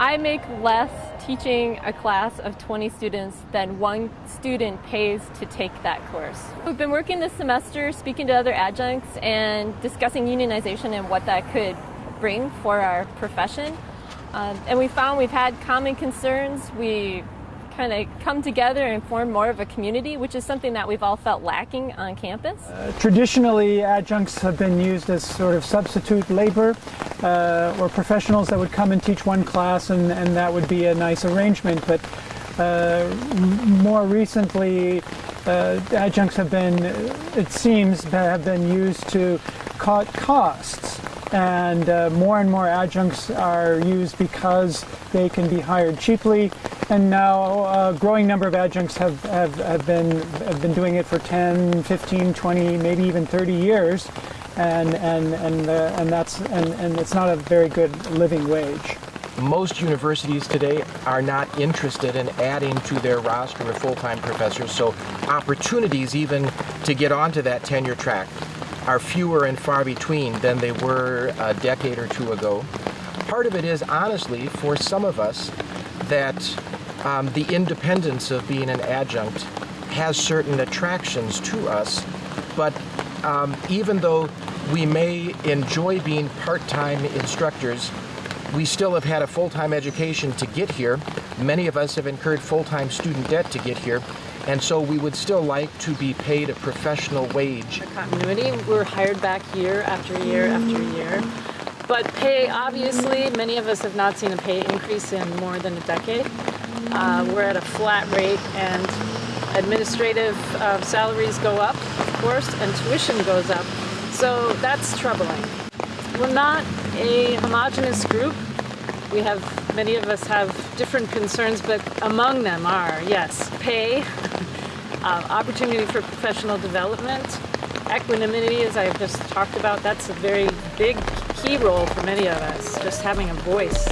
I make less teaching a class of 20 students than one student pays to take that course. We've been working this semester speaking to other adjuncts and discussing unionization and what that could bring for our profession. Um, and we found we've had common concerns. We kind of come together and form more of a community, which is something that we've all felt lacking on campus. Uh, traditionally, adjuncts have been used as sort of substitute labor uh, or professionals that would come and teach one class, and, and that would be a nice arrangement. But uh, more recently, uh, adjuncts have been, it seems, have been used to cut costs. And uh, more and more adjuncts are used because they can be hired cheaply. And now a growing number of adjuncts have, have, have, been, have been doing it for 10, 15, 20, maybe even 30 years and, and, and, uh, and, that's, and, and it's not a very good living wage. Most universities today are not interested in adding to their roster of full-time professors, so opportunities even to get onto that tenure track are fewer and far between than they were a decade or two ago. Part of it is, honestly, for some of us, that um, the independence of being an adjunct has certain attractions to us, but um, even though we may enjoy being part-time instructors, we still have had a full-time education to get here. Many of us have incurred full-time student debt to get here, and so we would still like to be paid a professional wage. Continuity, we're hired back year after year after year. But pay, obviously, many of us have not seen a pay increase in more than a decade. Uh, we're at a flat rate and administrative uh, salaries go up, of course, and tuition goes up. So that's troubling. We're not a homogenous group. We have, many of us have different concerns, but among them are, yes, pay, uh, opportunity for professional development, equanimity, as I've just talked about, that's a very big key role for many of us, just having a voice.